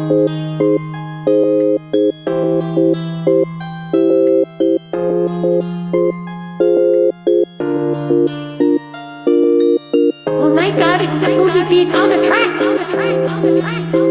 Oh my god, it's the Boogie Beats on the tracks, on the tracks, on the tracks, on the tracks.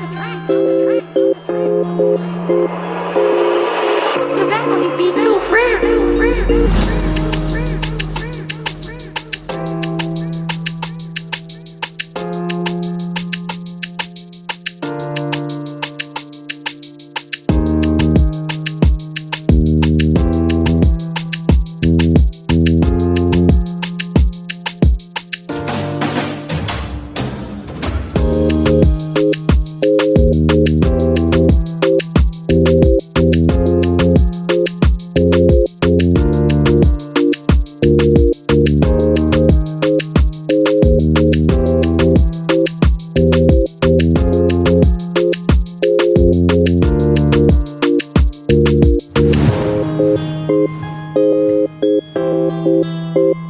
Música